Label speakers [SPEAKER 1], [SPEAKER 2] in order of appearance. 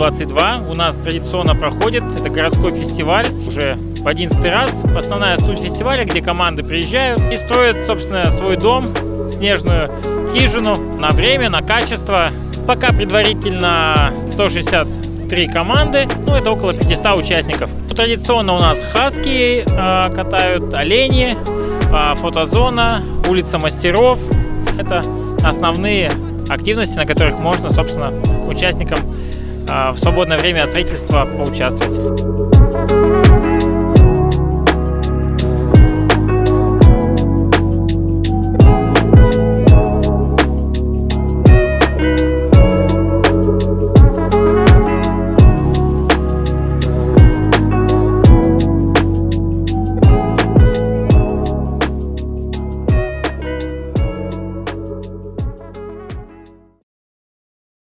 [SPEAKER 1] 2022 у нас традиционно проходит. Это городской фестиваль уже в 11 раз. Основная суть фестиваля, где команды приезжают и строят, собственно, свой дом, снежную хижину на время, на качество. Пока предварительно 163 команды, ну это около 500 участников. Традиционно у нас хаски э, катают, олени, э, фотозона, улица мастеров. Это основные активности, на которых можно, собственно, участникам в свободное время строительства поучаствовать.